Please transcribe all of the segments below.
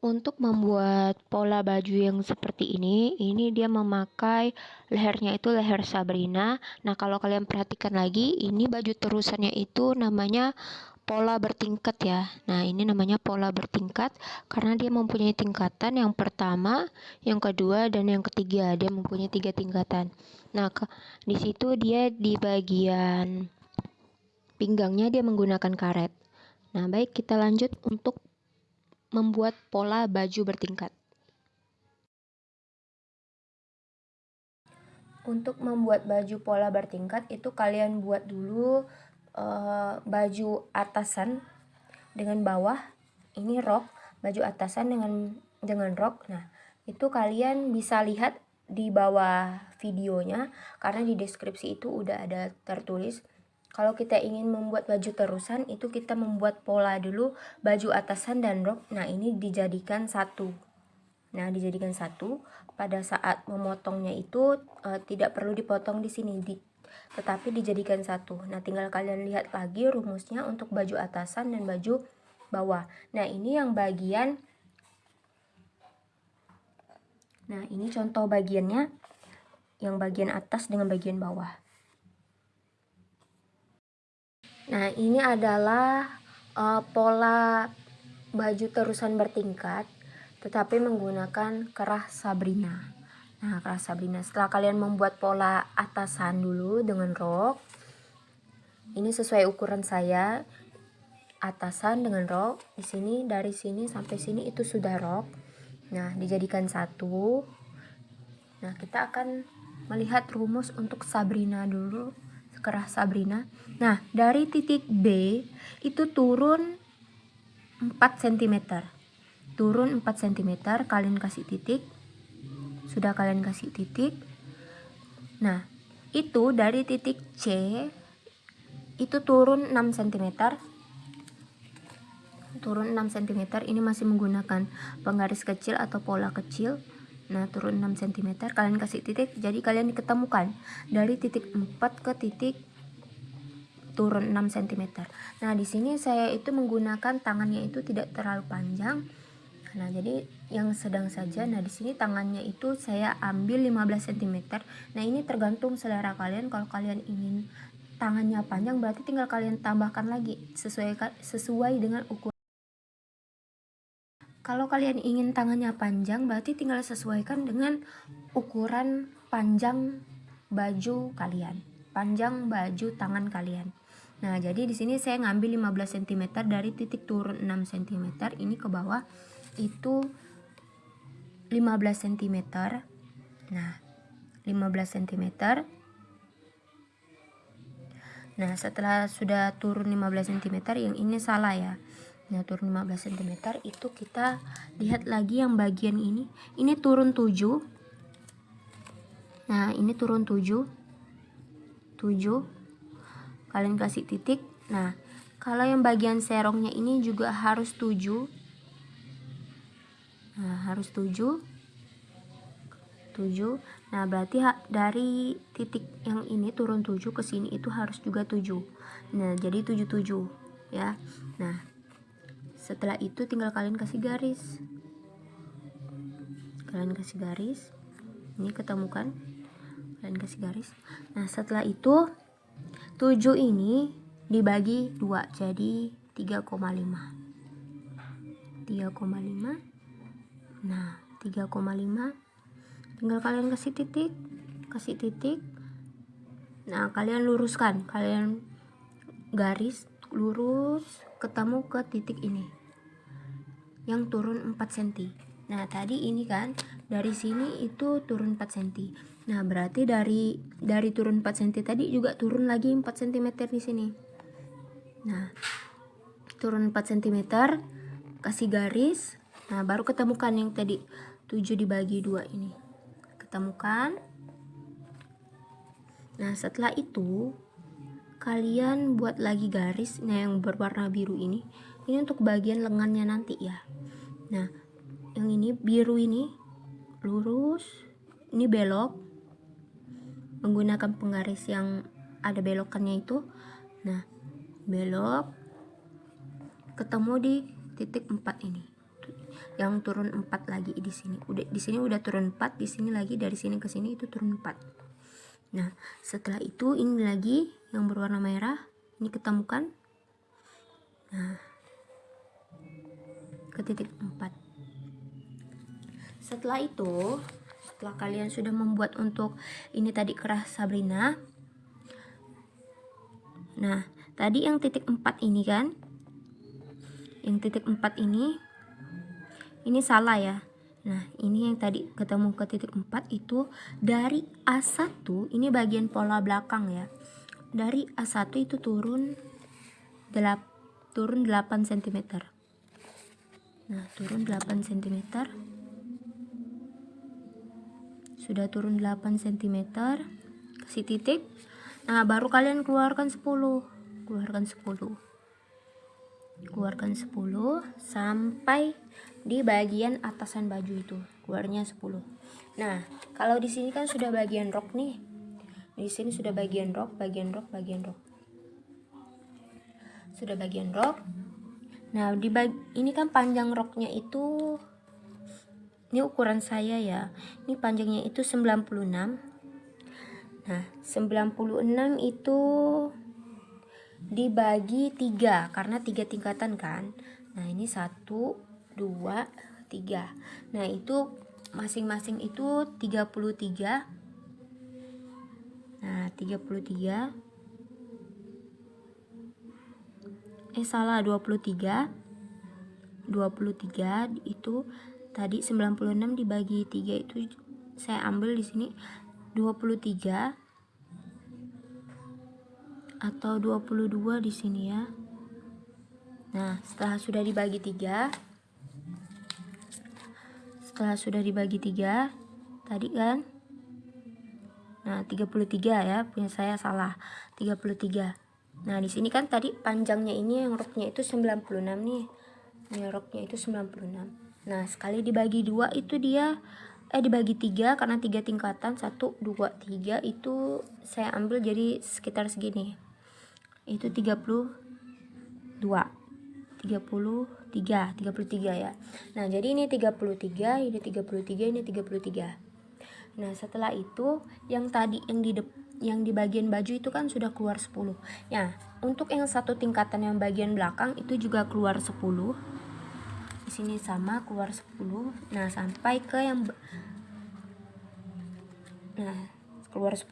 Untuk membuat pola baju yang seperti ini, ini dia memakai lehernya itu leher Sabrina. Nah, kalau kalian perhatikan lagi, ini baju terusannya itu namanya pola bertingkat ya. Nah, ini namanya pola bertingkat karena dia mempunyai tingkatan yang pertama, yang kedua, dan yang ketiga. Dia mempunyai tiga tingkatan. Nah, ke, di situ dia di bagian pinggangnya dia menggunakan karet. Nah, baik kita lanjut untuk membuat pola baju bertingkat. Untuk membuat baju pola bertingkat itu kalian buat dulu uh, baju atasan dengan bawah, ini rok, baju atasan dengan dengan rok. Nah, itu kalian bisa lihat di bawah videonya karena di deskripsi itu udah ada tertulis kalau kita ingin membuat baju terusan itu kita membuat pola dulu baju atasan dan rok. Nah, ini dijadikan satu. Nah, dijadikan satu. Pada saat memotongnya itu e, tidak perlu dipotong di sini, di, tetapi dijadikan satu. Nah, tinggal kalian lihat lagi rumusnya untuk baju atasan dan baju bawah. Nah, ini yang bagian Nah, ini contoh bagiannya yang bagian atas dengan bagian bawah. Nah, ini adalah uh, pola baju terusan bertingkat tetapi menggunakan kerah Sabrina. Nah, kerah Sabrina. Setelah kalian membuat pola atasan dulu dengan rok. Ini sesuai ukuran saya. Atasan dengan rok. Di sini dari sini sampai sini itu sudah rok. Nah, dijadikan satu. Nah, kita akan melihat rumus untuk Sabrina dulu kerah Sabrina. Nah, dari titik B itu turun 4 cm. Turun 4 cm, kalian kasih titik. Sudah kalian kasih titik. Nah, itu dari titik C itu turun 6 cm. Turun 6 cm, ini masih menggunakan penggaris kecil atau pola kecil. Nah, turun 6 cm, kalian kasih titik, jadi kalian diketemukan dari titik 4 ke titik turun 6 cm. Nah, di sini saya itu menggunakan tangannya itu tidak terlalu panjang. Nah, jadi yang sedang saja. Nah, di sini tangannya itu saya ambil 15 cm. Nah, ini tergantung selera kalian. Kalau kalian ingin tangannya panjang berarti tinggal kalian tambahkan lagi sesuai sesuai dengan ukuran kalau kalian ingin tangannya panjang, berarti tinggal sesuaikan dengan ukuran panjang baju kalian. Panjang baju tangan kalian. Nah, jadi di sini saya ngambil 15 cm dari titik turun 6 cm ini ke bawah itu 15 cm. Nah, 15 cm. Nah, setelah sudah turun 15 cm yang ini salah ya nah turun 15 cm itu kita lihat lagi yang bagian ini. Ini turun 7 nah ini turun 7 7 kalian kasih titik. Nah kalau yang bagian serongnya ini juga harus 7 nah harus 7 7 nah berarti dari titik yang ini turun 7 ke sini itu harus juga 7 nah jadi 77 ya. Nah setelah itu tinggal kalian kasih garis. Kalian kasih garis. Ini ketemukan. Kalian kasih garis. Nah setelah itu 7 ini dibagi 2 jadi 3,5 3,5 nah 3,5 tinggal kalian kasih titik kasih titik. Nah kalian luruskan. Kalian garis lurus ketemu ke titik ini yang turun 4 cm nah tadi ini kan dari sini itu turun 4 cm nah berarti dari dari turun 4 cm tadi juga turun lagi 4 cm di sini. Nah turun 4 cm kasih garis. Nah baru ketemukan yang tadi 7 dibagi 2 ini. Ketemukan. Nah setelah itu kalian buat lagi garis yang berwarna biru ini ini untuk bagian lengannya nanti ya. Nah yang ini biru ini lurus ini belok menggunakan penggaris yang ada belokannya itu. Nah belok ketemu di titik 4 ini. Yang turun 4 lagi di sini. Udah di sini udah turun 4 di sini lagi dari sini ke sini itu turun 4 nah setelah itu ini lagi yang berwarna merah ini ketemukan. Nah ke titik 4 setelah itu setelah kalian sudah membuat untuk ini tadi kerah Sabrina nah tadi yang titik 4 ini kan? Yang titik 4 ini ini salah ya Nah, ini yang tadi ketemu ke titik 4 itu dari A1, ini bagian pola belakang ya. Dari A1 itu turun 8, turun 8 cm. Nah, turun 8 cm. Sudah turun 8 cm. Kasih titik. Nah, baru kalian keluarkan 10. Keluarkan 10 keluarkan 10 sampai di bagian atasan baju itu. Keluarnya 10 nah kalau di sini kan sudah bagian rok nih. Di sini sudah bagian rok bagian rok bagian rok. Sudah bagian rok. Nah di bag ini kan panjang roknya itu ini ukuran saya ya. Ini panjangnya itu 96 nah 96 itu dibagi tiga karena tiga tingkatan kan. Nah ini satu dua tiga. Nah itu masing-masing itu 33 nah 33 eh salah 23 23 itu tadi 96 dibagi 3 itu saya ambil di sini 23 atau 22 di sini ya. Nah, setelah sudah dibagi 3 setelah sudah dibagi 3 tadi kan Nah, 33 ya, punya saya salah. 33. Nah, di sini kan tadi panjangnya ini yang roknya itu 96 nih. Ini roknya itu 96. Nah, sekali dibagi dua itu dia eh dibagi tiga karena tiga tingkatan satu dua tiga itu saya ambil jadi sekitar segini itu 32 33 33 ya. Nah jadi ini 33 ini 33 ini 33 nah setelah itu yang tadi yang di yang di bagian baju itu kan sudah keluar 10 ya untuk yang satu tingkatan yang bagian belakang itu juga keluar 10 di sini sama keluar 10 nah sampai ke yang nah keluar 10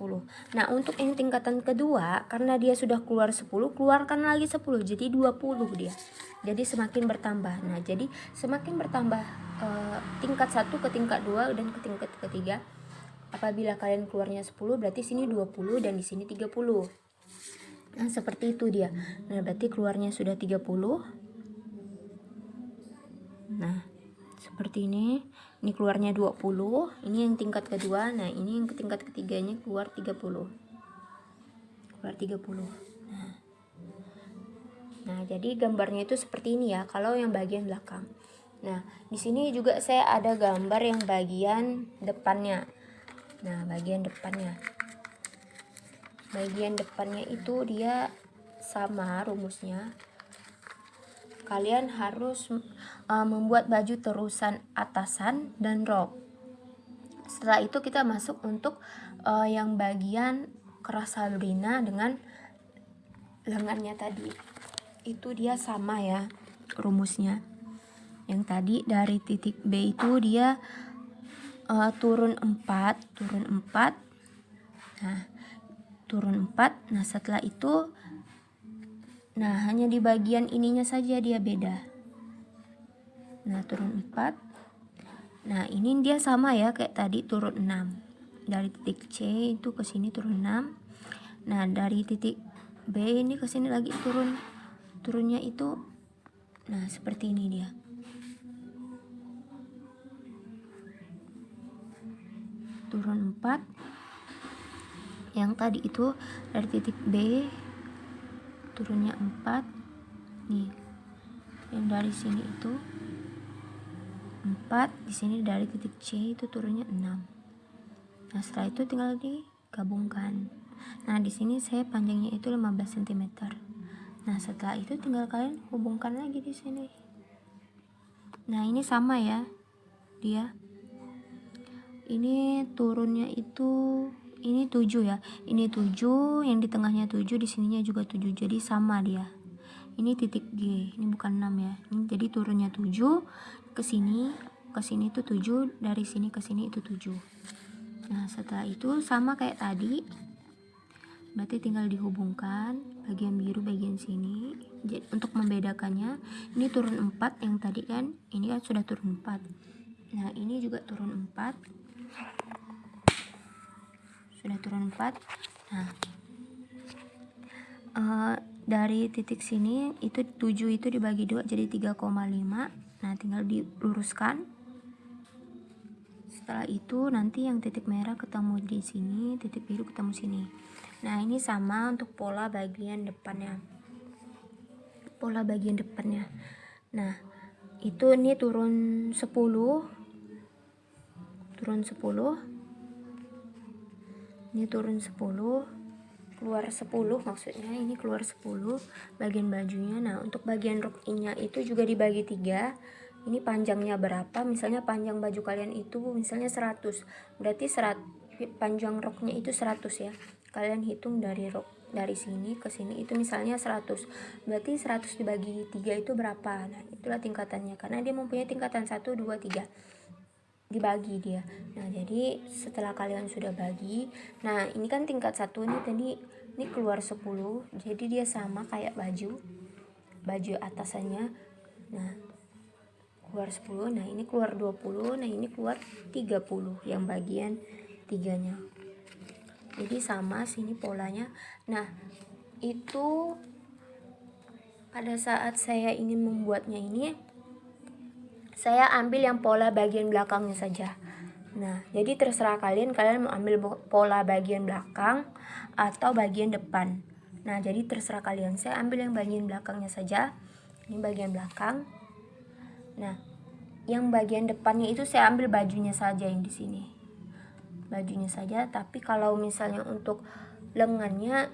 nah untuk yang tingkatan kedua karena dia sudah keluar 10 keluarkan lagi 10 jadi 20 dia. Jadi semakin bertambah. Nah jadi semakin bertambah eh, tingkat satu ke tingkat dua dan ke tingkat ketiga. Apabila kalian keluarnya 10 berarti sini 20 dan di sini 30 nah seperti itu dia. Nah berarti keluarnya sudah 30 nah seperti ini ini keluarnya 20 ini yang tingkat kedua nah ini yang tingkat ketiganya keluar 30 keluar 30 nah nah jadi gambarnya itu seperti ini ya kalau yang bagian belakang. Nah di sini juga saya ada gambar yang bagian depannya. Nah bagian depannya. Bagian depannya itu dia sama rumusnya kalian harus uh, membuat baju terusan atasan dan rok. Setelah itu kita masuk untuk uh, yang bagian keras Sabrina dengan lengannya tadi. Itu dia sama ya rumusnya. Yang tadi dari titik B itu dia uh, turun 4, turun 4. Nah, turun 4. Nah, setelah itu Nah, hanya di bagian ininya saja dia beda. Nah, turun 4. Nah, ini dia sama ya kayak tadi turun 6. Dari titik C itu ke sini turun 6. Nah, dari titik B ini ke sini lagi turun. Turunnya itu nah seperti ini dia. Turun 4. Yang tadi itu dari titik B turunnya 4 nih yang dari sini itu 4 di sini dari titik C itu turunnya 6 nah setelah itu tinggal digabungkan. Nah di sini saya panjangnya itu 15 cm nah setelah itu tinggal kalian hubungkan lagi di sini. Nah ini sama ya dia. Ini turunnya itu ini 7 ya. Ini 7 yang di tengahnya 7 di sininya juga 7 jadi sama dia. Ini titik G. Ini bukan 6 ya. Ini jadi turunnya 7 ke sini ke sini itu 7 dari sini ke sini itu 7 nah setelah itu sama kayak tadi. Berarti tinggal dihubungkan bagian biru bagian sini. Jadi untuk membedakannya ini turun 4 yang tadi kan? Ini kan sudah turun 4 nah ini juga turun 4 sudah turun 4 nah uh, dari titik sini itu 7 itu dibagi dua jadi 3,5 nah tinggal diluruskan setelah itu nanti yang titik merah ketemu di sini titik biru ketemu sini Nah, ini sama untuk pola bagian depannya. Pola bagian depannya. Nah, itu ini turun 10. Turun 10. Ini turun 10 keluar 10 maksudnya ini keluar 10 bagian bajunya. Nah untuk bagian rok nya itu juga dibagi tiga. Ini panjangnya berapa? Misalnya panjang baju kalian itu misalnya 100 berarti serat panjang roknya itu 100 ya. Kalian hitung dari rok dari sini ke sini itu misalnya 100 berarti 100 dibagi 3 itu berapa? Nah itulah tingkatannya. Karena dia mempunyai tingkatan 1 2 3 dibagi dia. Nah jadi setelah kalian sudah bagi nah ini kan tingkat satu nih tadi ini keluar 10 jadi dia sama kayak baju baju atasannya. Nah keluar 10 nah ini keluar 20 nah ini keluar 30 yang bagian tiganya. Jadi sama sini polanya. Nah itu pada saat saya ingin membuatnya ini saya ambil yang pola bagian belakangnya saja. Nah jadi terserah kalian kalian mau ambil pola bagian belakang atau bagian depan. Nah jadi terserah kalian. Saya ambil yang bagian belakangnya saja. Ini bagian belakang. Nah yang bagian depannya itu saya ambil bajunya saja yang di sini. Bajunya saja tapi kalau misalnya untuk lengannya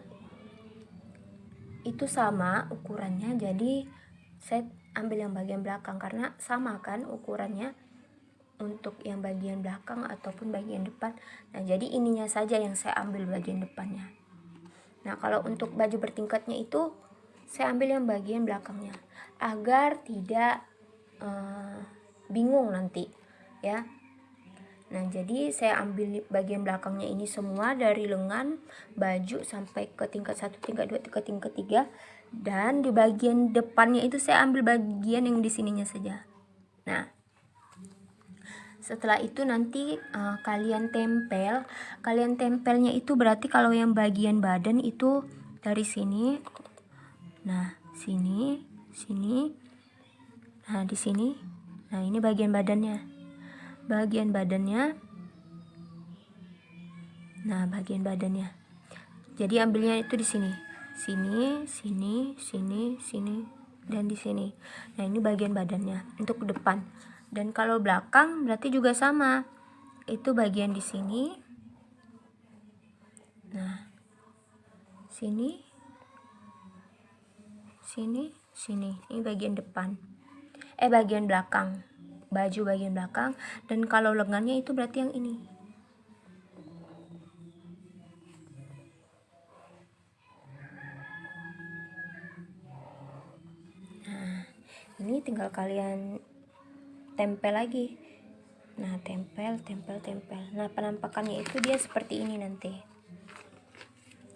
itu sama ukurannya. Jadi saya ambil yang bagian belakang karena sama kan ukurannya untuk yang bagian belakang ataupun bagian depan. Nah jadi ininya saja yang saya ambil bagian depannya. Nah kalau untuk baju bertingkatnya itu saya ambil yang bagian belakangnya agar tidak uh, bingung nanti ya. Nah, jadi saya ambil bagian belakangnya ini semua dari lengan, baju sampai ke tingkat 1, tingkat 2, ke tingkat 3 dan di bagian depannya itu saya ambil bagian yang di sininya saja. Nah, setelah itu nanti uh, kalian tempel, kalian tempelnya itu berarti kalau yang bagian badan itu dari sini. Nah, sini, sini. Nah, di sini. Nah, ini bagian badannya bagian badannya nah bagian badannya jadi ambilnya itu di sini sini sini sini sini dan di sini. Nah ini bagian badannya untuk depan. Dan kalau belakang berarti juga sama. Itu bagian di sini. Nah sini sini sini. Ini bagian depan. Eh bagian belakang. Baju bagian belakang. Dan kalau lengannya itu berarti yang ini nah ini tinggal kalian tempel lagi. Nah tempel tempel tempel. Nah penampakannya itu dia seperti ini nanti.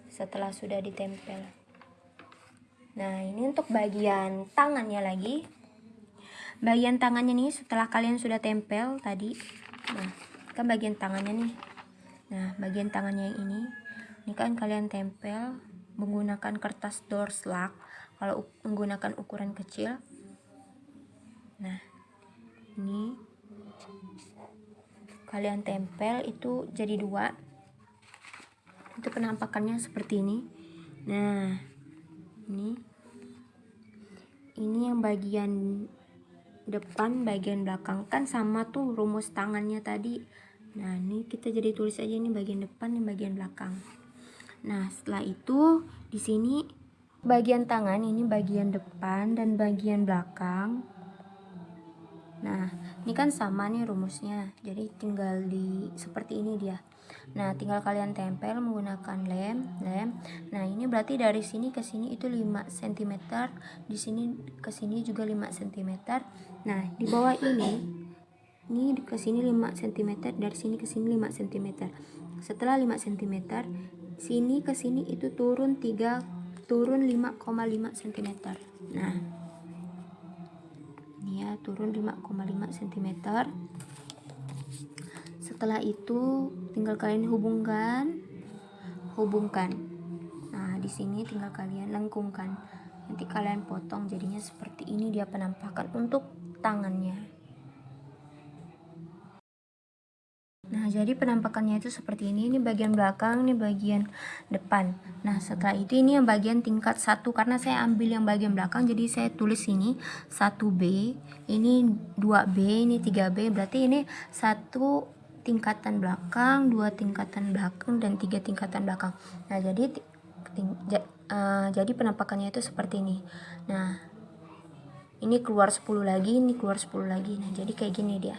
Setelah sudah ditempel. Nah ini untuk bagian tangannya lagi. Bagian tangannya nih setelah kalian sudah tempel tadi. Nah kan bagian tangannya nih. Nah bagian tangannya yang ini. Ini kan kalian tempel menggunakan kertas door slug kalau menggunakan ukuran kecil nah ini kalian tempel itu jadi dua. Itu penampakannya seperti ini. Nah ini ini yang bagian depan bagian belakang. Kan sama tuh rumus tangannya tadi. Nah ini kita jadi tulis aja ini bagian depan dan bagian belakang. Nah setelah itu di sini bagian tangan ini bagian depan dan bagian belakang nah ini kan sama nih rumusnya. Jadi tinggal di seperti ini dia. Nah tinggal kalian tempel menggunakan lem lem. Nah ini berarti dari sini ke sini itu 5 cm di sini ke sini juga 5 cm nah di bawah ini ini ke sini 5 cm dari sini ke sini 5 cm setelah 5 cm sini ke sini itu turun 3 turun 5,5 cm nah ini ya turun 5,5 cm setelah itu tinggal kalian hubungkan hubungkan. Nah di sini tinggal kalian lengkungkan. Nanti kalian potong jadinya seperti ini dia penampakan untuk tangannya Nah, jadi penampakannya itu seperti ini. Ini bagian belakang, ini bagian depan. Nah, setelah itu ini yang bagian tingkat satu karena saya ambil yang bagian belakang jadi saya tulis ini 1B, ini 2B, ini 3B. Berarti ini satu tingkatan belakang, dua tingkatan belakang dan tiga tingkatan belakang. Nah, jadi uh, jadi penampakannya itu seperti ini. Nah, ini keluar 10 lagi, ini keluar 10 lagi. Nah, jadi kayak gini dia.